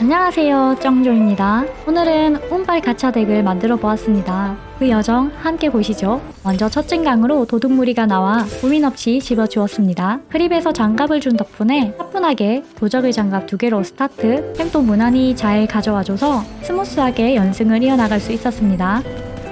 안녕하세요 정조입니다. 오늘은 운빨 가차 덱을 만들어 보았습니다. 그 여정 함께 보시죠. 먼저 첫 증강으로 도둑무리가 나와 고민 없이 집어주었습니다. 크립에서 장갑을 준 덕분에 차분하게 도적의 장갑 두 개로 스타트 템도 무난히 잘 가져와줘서 스무스하게 연승을 이어나갈 수 있었습니다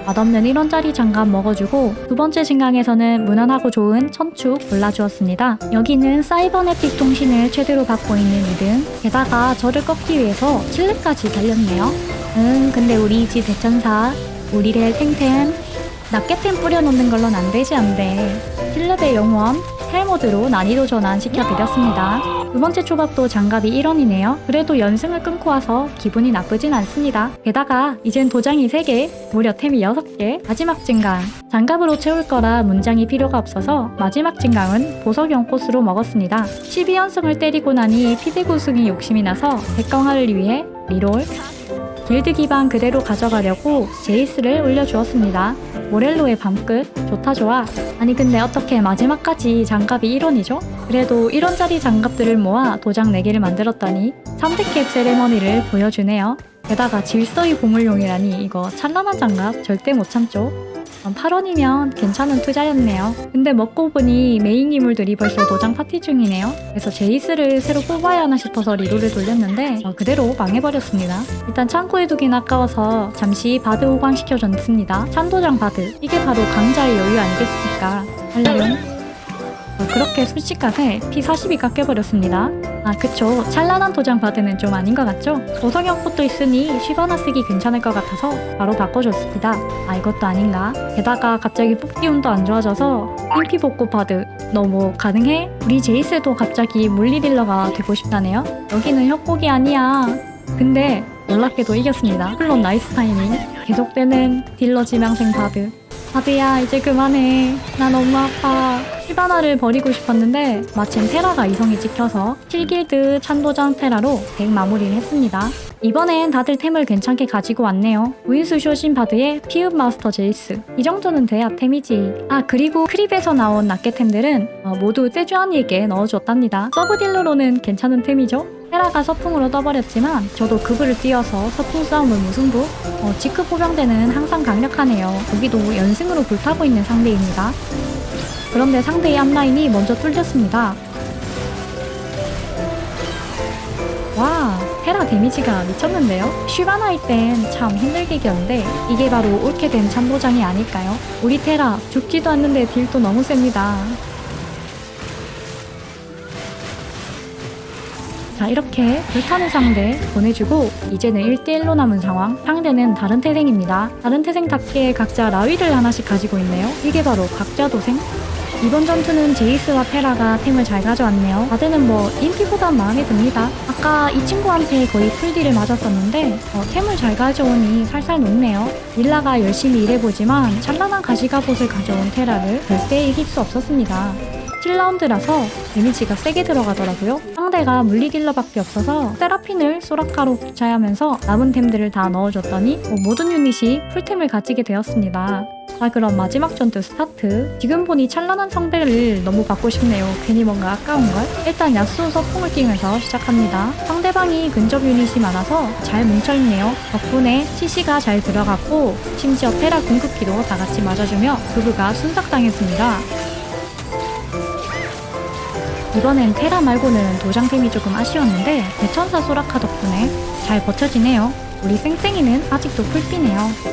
맛없는 1원짜리 장갑 먹어주고 두 번째 증강에서는 무난하고 좋은 천축 골라주었습니다. 여기는 사이버네틱 통신을 최대로 갖고 있는 2등 게다가 저를 꺾기 위해서 7렙까지 달렸네요. 응 근데 우리 이지 대천사 우리를 탱탱 낱개템 뿌려놓는 걸론 안되지 안돼 7렙의 영원 hell mode로 난이도 전환 시켜드렸습니다. 두 번째 초밥도 장갑이 1원이네요. 그래도 연승을 끊고 와서 기분이 나쁘진 않습니다. 게다가 이젠 도장이 3개, 무려 템이 6개, 마지막 증강. 장갑으로 채울 거라 문장이 필요가 없어서 마지막 증강은 보석 연꽃으로 먹었습니다. 12연승을 때리고 나니 피드구 승이 욕심이 나서 백강화를 위해 reroll, 길드 기반 그대로 가져가려고 제이스를 올려주었습니다. 모렐로의 밤끝 좋다 좋아 아니 근데 어떻게 마지막까지 장갑이 1원이죠? 그래도 1원짜리 장갑들을 모아 도장 4개를 만들었더니 3대캡 세레머니를 보여주네요. 게다가 질서의 보물용이라니 이거 찬란한 장갑 절대 못 참죠. 8원이면 괜찮은 투자였네요. 근데 먹고 보니 메인 인물들이 벌써 도장 파티 중이네요. 그래서 제이스를 새로 뽑아야 하나 싶어서 reroll을 돌렸는데 어, 그대로 망해버렸습니다. 일단 창고에 두긴 아까워서 잠시 바드 호강시켜줬습니다. 찬도장 바드. 이게 바로 강자의 여유 아니겠습니까? 할려용 어, 그렇게 순식간에 P40이 깎여버렸습니다. 아 그쵸 찬란한 도장 바드는 좀 아닌 것 같죠? 도성형 꽃도 있으니 쉬거나 쓰기 괜찮을 것 같아서 바로 바꿔줬습니다. 아 이것도 아닌가? 게다가 갑자기 뽑기 운도 안 좋아져서 인피 복구 바드 너무 가능해? 우리 제이스도 갑자기 물리 딜러가 되고 싶다네요? 여기는 협곡이 아니야. 근데 놀랍게도 이겼습니다. 물론 나이스 타이밍. 계속되는 딜러 지망생 바드. 바드야 이제 그만해. 나 너무 아파. 시바나를 버리고 싶었는데 마침 테라가 이성이 찍혀서 7길드 찬도장 테라로 덱 마무리를 했습니다. 이번엔 다들 템을 괜찮게 가지고 왔네요. 구인수 쇼진 바드의 피흡 마스터 제이스. 이 정도는 돼야 템이지. 아 그리고 크립에서 나온 낱개템들은 어, 모두 떼주한이에게 넣어줬답니다. 서브딜러로는 괜찮은 템이죠? 테라가 서풍으로 떠버렸지만 저도 그브를 띄어서 서풍 싸움을 무승부 어, 지크 포병대는 항상 강력하네요. 여기도 연승으로 불타고 있는 상대입니다. 그런데 상대의 앞라인이 먼저 뚫렸습니다. 와, 테라 데미지가 미쳤는데요? 슈바나일 땐 참 힘들게 이겼는데 이게 바로 옳게 된 참도장이 아닐까요? 우리 테라 죽지도 않는데 딜도 너무 셉니다. 자 이렇게 불타는 상대 보내주고 이제는 1대1로 남은 상황 상대는 다른 태생입니다 다른 태생답게 각자 라위를 하나씩 가지고 있네요 이게 바로 각자 도생 이번 전투는 제이스와 페라가 템을 잘 가져왔네요. 다드는 뭐 인피보단 마음에 듭니다. 아까 이 친구한테 거의 풀딜을 맞았었는데 어, 템을 잘 가져오니 살살 녹네요. 릴라가 열심히 일해보지만 찬란한 가시가봇을 가져온 테라를 절대 이길 수 없었습니다. 7라운드라서 데미지가 세게 들어가더라고요. 상대가 물리딜러밖에 없어서 세라핀을 소라카로 교차하면서 남은 템들을 다 넣어줬더니 뭐 모든 유닛이 풀템을 가지게 되었습니다. 자 그럼 마지막 전투 스타트 지금 보니 찬란한 성배를 너무 받고 싶네요 괜히 뭔가 아까운걸? 일단 야수 서풍을 띄면서 시작합니다 상대방이 근접 유닛이 많아서 잘 뭉쳐있네요 덕분에 CC가 잘 들어갔고 심지어 테라 궁극기도 다같이 맞아주며 부부가 순삭당했습니다 이번엔 테라 말고는 도장템이 조금 아쉬웠는데 대천사 소라카 덕분에 잘 버텨지네요 우리 쌩쌩이는 아직도 풀피네요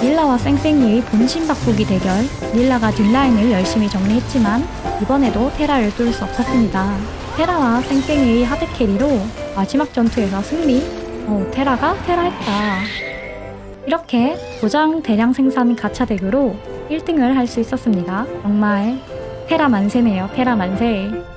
릴라와 쌩쌩이의 본심 바꾸기 대결 릴라가 뒷라인을 열심히 정리했지만 이번에도 테라를 뚫을 수 없었습니다. 테라와 쌩쌩이의 hard carry로 마지막 전투에서 승리 어, 테라가 테라했다. 이렇게 도장 대량 생산 가차 덱으로 1등을 할 수 있었습니다. 정말 테라 만세네요. 테라 만세.